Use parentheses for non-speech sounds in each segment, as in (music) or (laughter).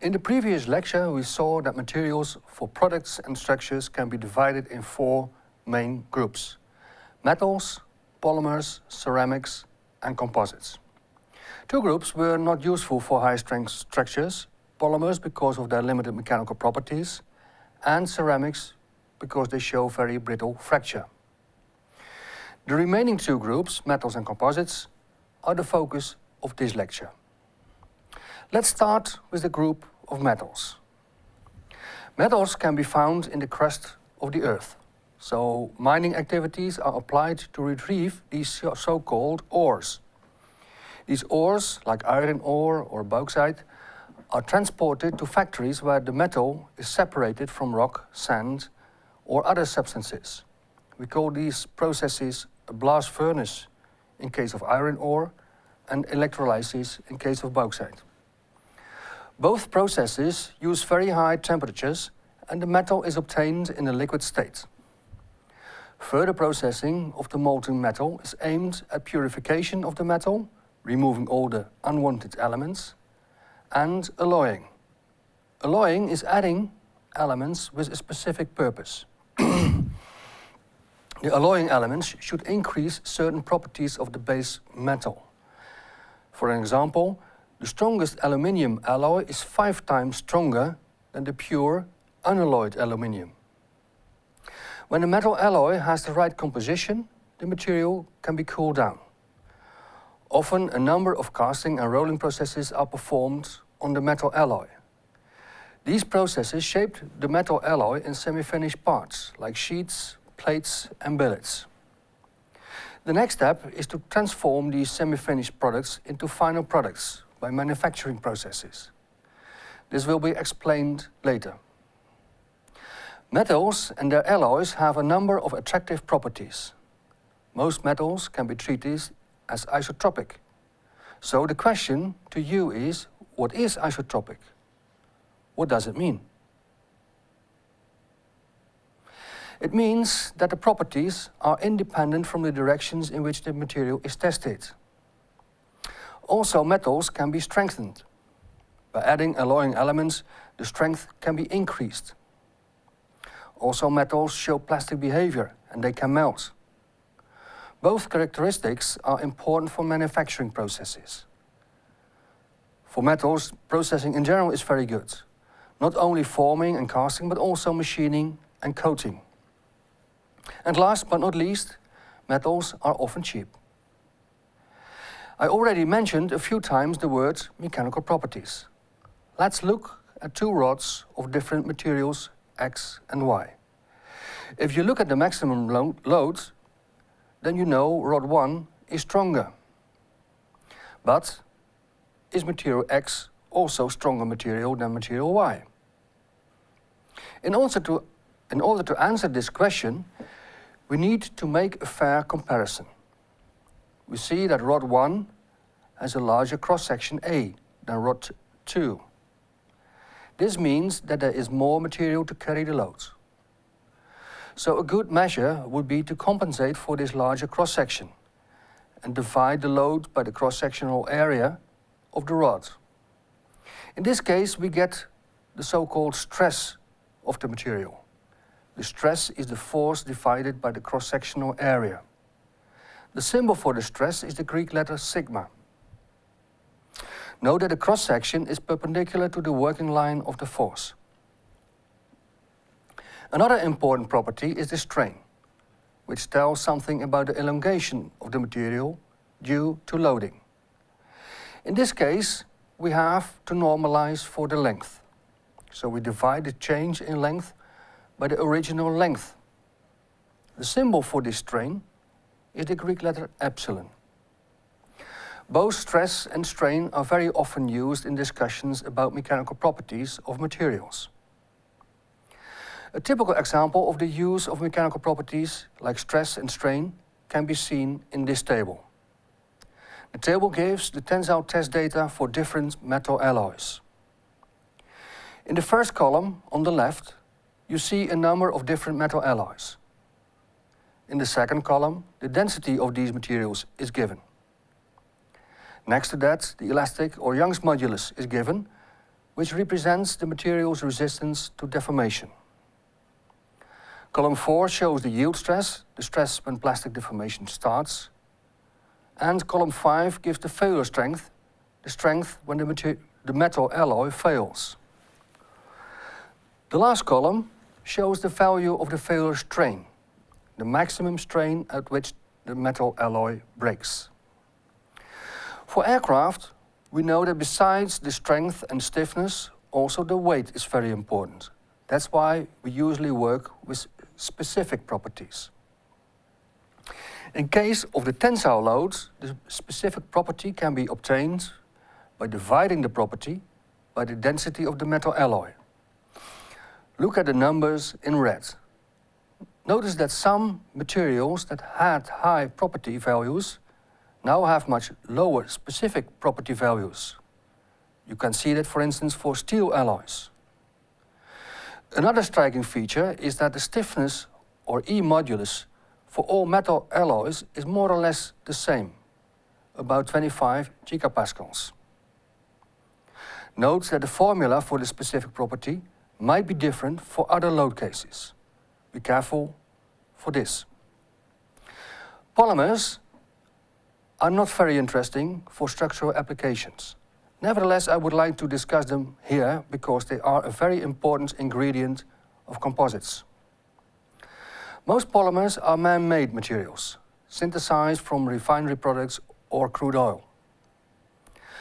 In the previous lecture, we saw that materials for products and structures can be divided in four main groups. Metals, polymers, ceramics, and composites. Two groups were not useful for high-strength structures, polymers because of their limited mechanical properties, and ceramics because they show very brittle fracture. The remaining two groups, metals and composites, are the focus of this lecture. Let's start with the group of metals. Metals can be found in the crust of the earth. So mining activities are applied to retrieve these so-called ores. These ores, like iron ore or bauxite, are transported to factories where the metal is separated from rock, sand or other substances. We call these processes a blast furnace in case of iron ore and electrolysis in case of bauxite. Both processes use very high temperatures and the metal is obtained in a liquid state. Further processing of the molten metal is aimed at purification of the metal, removing all the unwanted elements, and alloying. Alloying is adding elements with a specific purpose. (clears throat) the alloying elements should increase certain properties of the base metal. For example, the strongest aluminium alloy is five times stronger than the pure unalloyed aluminium. When a metal alloy has the right composition, the material can be cooled down. Often a number of casting and rolling processes are performed on the metal alloy. These processes shape the metal alloy in semi-finished parts, like sheets, plates and billets. The next step is to transform these semi-finished products into final products by manufacturing processes. This will be explained later. Metals and their alloys have a number of attractive properties. Most metals can be treated as isotropic. So the question to you is, what is isotropic? What does it mean? It means that the properties are independent from the directions in which the material is tested. Also, metals can be strengthened. By adding alloying elements, the strength can be increased. Also, metals show plastic behavior and they can melt. Both characteristics are important for manufacturing processes. For metals, processing in general is very good. Not only forming and casting, but also machining and coating. And last but not least, metals are often cheap. I already mentioned a few times the word mechanical properties. Let's look at two rods of different materials X and Y. If you look at the maximum lo load, then you know rod 1 is stronger. But is material X also stronger material than material Y? In order to, in order to answer this question, we need to make a fair comparison we see that rod 1 has a larger cross-section A than rod 2. This means that there is more material to carry the loads. So a good measure would be to compensate for this larger cross-section and divide the load by the cross-sectional area of the rod. In this case, we get the so-called stress of the material. The stress is the force divided by the cross-sectional area. The symbol for the stress is the Greek letter sigma. Note that the cross-section is perpendicular to the working line of the force. Another important property is the strain, which tells something about the elongation of the material due to loading. In this case, we have to normalize for the length. So we divide the change in length by the original length. The symbol for this strain is the Greek letter epsilon. Both stress and strain are very often used in discussions about mechanical properties of materials. A typical example of the use of mechanical properties like stress and strain can be seen in this table. The table gives the tensile test data for different metal alloys. In the first column, on the left, you see a number of different metal alloys. In the second column, the density of these materials is given. Next to that, the elastic or Young's modulus is given, which represents the material's resistance to deformation. Column 4 shows the yield stress, the stress when plastic deformation starts. And column 5 gives the failure strength, the strength when the, the metal alloy fails. The last column shows the value of the failure strain, the maximum strain at which the metal alloy breaks. For aircraft, we know that besides the strength and stiffness, also the weight is very important. That's why we usually work with specific properties. In case of the tensile loads, the specific property can be obtained by dividing the property by the density of the metal alloy. Look at the numbers in red. Notice that some materials that had high property values now have much lower specific property values. You can see that, for instance, for steel alloys. Another striking feature is that the stiffness, or E modulus, for all metal alloys is more or less the same, about 25 gigapascals. Note that the formula for the specific property might be different for other load cases. Be careful for this. Polymers are not very interesting for structural applications. Nevertheless, I would like to discuss them here because they are a very important ingredient of composites. Most polymers are man-made materials, synthesized from refinery products or crude oil.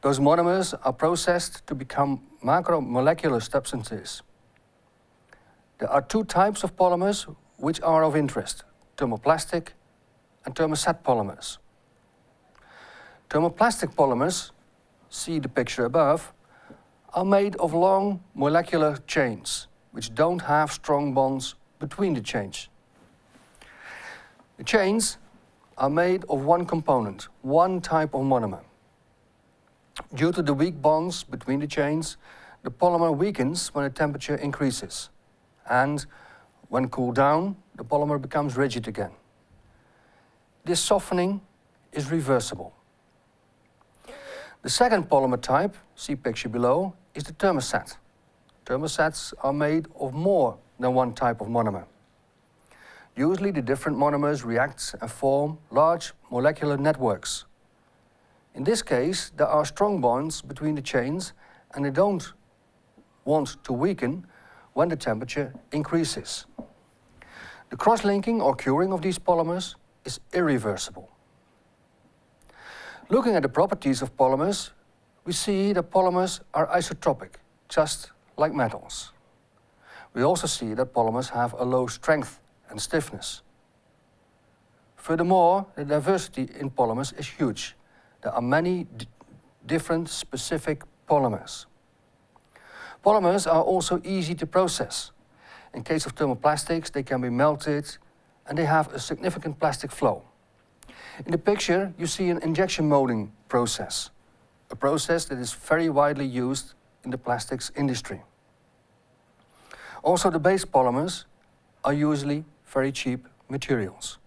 Those monomers are processed to become macromolecular substances. There are two types of polymers which are of interest, thermoplastic and thermoset polymers. Thermoplastic polymers, see the picture above, are made of long molecular chains which don't have strong bonds between the chains. The chains are made of one component, one type of monomer. Due to the weak bonds between the chains, the polymer weakens when the temperature increases. And when cooled down, the polymer becomes rigid again. This softening is reversible. The second polymer type, see picture below, is the thermoset. Thermosets are made of more than one type of monomer. Usually the different monomers react and form large molecular networks. In this case, there are strong bonds between the chains and they don't want to weaken when the temperature increases. The cross-linking or curing of these polymers is irreversible. Looking at the properties of polymers, we see that polymers are isotropic, just like metals. We also see that polymers have a low strength and stiffness. Furthermore, the diversity in polymers is huge. There are many different specific polymers. Polymers are also easy to process. In case of thermoplastics, they can be melted and they have a significant plastic flow. In the picture, you see an injection molding process, a process that is very widely used in the plastics industry. Also, the base polymers are usually very cheap materials.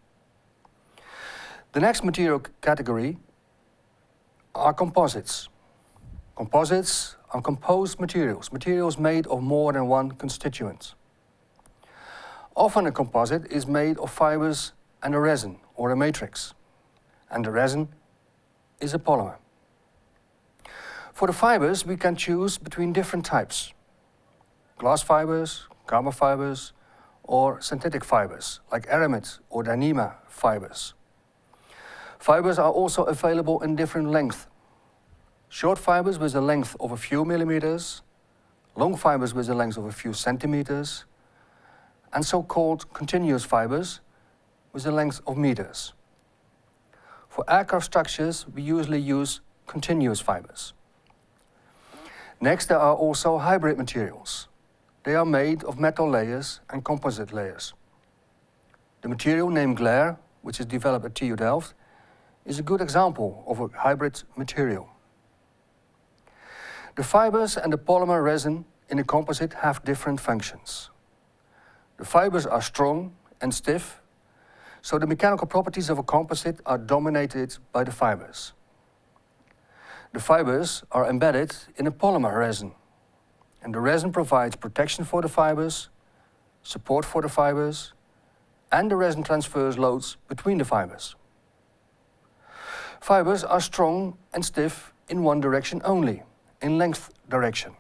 The next material category are composites. Composites are composed materials, materials made of more than one constituent. Often a composite is made of fibers and a resin or a matrix and the resin is a polymer. For the fibers, we can choose between different types. Glass fibers, carbon fibers, or synthetic fibers, like aramid or Dyneema fibers. Fibers are also available in different lengths. Short fibers with a length of a few millimeters, long fibers with a length of a few centimeters, and so-called continuous fibers with a length of meters. For aircraft structures, we usually use continuous fibers. Next, there are also hybrid materials. They are made of metal layers and composite layers. The material named Glare, which is developed at TU Delft, is a good example of a hybrid material. The fibers and the polymer resin in a composite have different functions. The fibers are strong and stiff so the mechanical properties of a composite are dominated by the fibers. The fibers are embedded in a polymer resin. and the resin provides protection for the fibers, support for the fibers, and the resin transfers loads between the fibers. Fibers are strong and stiff in one direction only, in length direction.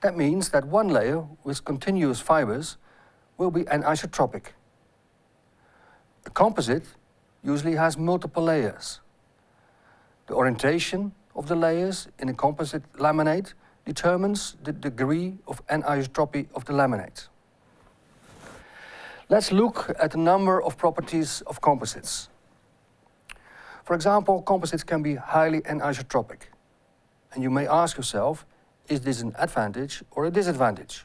That means that one layer with continuous fibers will be anisotropic. A composite usually has multiple layers. The orientation of the layers in a composite laminate determines the degree of anisotropy of the laminate. Let's look at a number of properties of composites. For example, composites can be highly anisotropic. And you may ask yourself, is this an advantage or a disadvantage?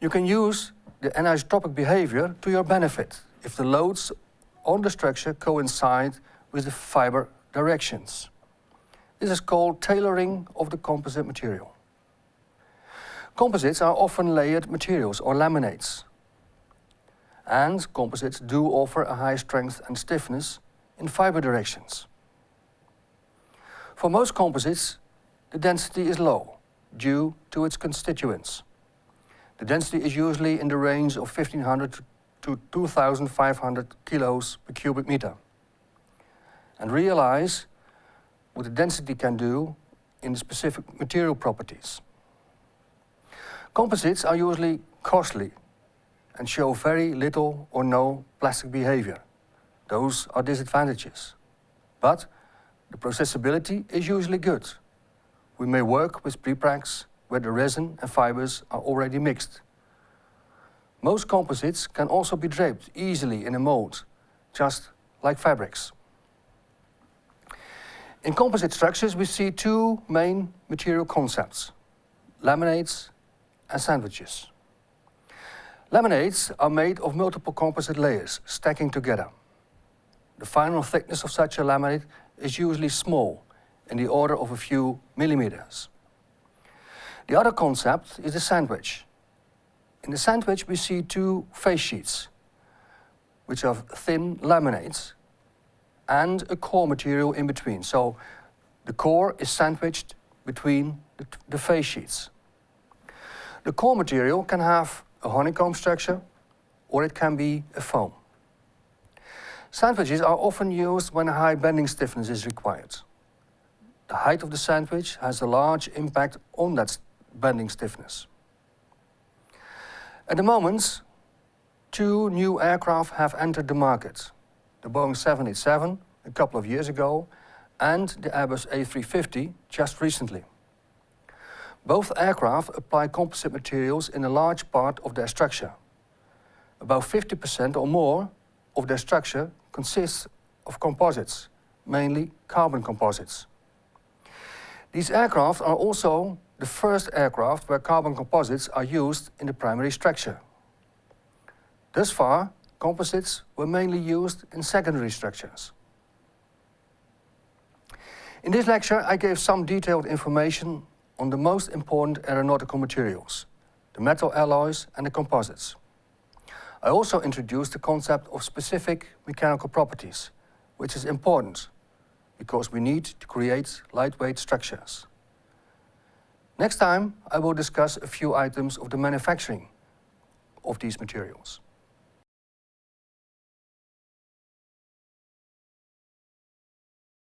You can use the anisotropic behavior to your benefit if the loads on the structure coincide with the fiber directions. This is called tailoring of the composite material. Composites are often layered materials or laminates. And composites do offer a high strength and stiffness in fiber directions. For most composites, the density is low due to its constituents. The density is usually in the range of 1500 to 2500 kilos per cubic meter. And realize what the density can do in the specific material properties. Composites are usually costly and show very little or no plastic behavior. Those are disadvantages. But the processability is usually good. We may work with prepregs where the resin and fibers are already mixed. Most composites can also be draped easily in a mold, just like fabrics. In composite structures, we see two main material concepts, laminates and sandwiches. Laminates are made of multiple composite layers, stacking together. The final thickness of such a laminate is usually small, in the order of a few millimeters. The other concept is the sandwich. In the sandwich we see two face sheets, which are thin laminates and a core material in between. So the core is sandwiched between the, the face sheets. The core material can have a honeycomb structure or it can be a foam. Sandwiches are often used when a high bending stiffness is required. The height of the sandwich has a large impact on that bending stiffness. At the moment, two new aircraft have entered the market. The Boeing 787 a couple of years ago and the Airbus A350 just recently. Both aircraft apply composite materials in a large part of their structure. About 50% or more of their structure consists of composites, mainly carbon composites. These aircraft are also the first aircraft where carbon composites are used in the primary structure. Thus far, composites were mainly used in secondary structures. In this lecture, I gave some detailed information on the most important aeronautical materials, the metal alloys and the composites. I also introduced the concept of specific mechanical properties, which is important because we need to create lightweight structures. Next time, I will discuss a few items of the manufacturing of these materials.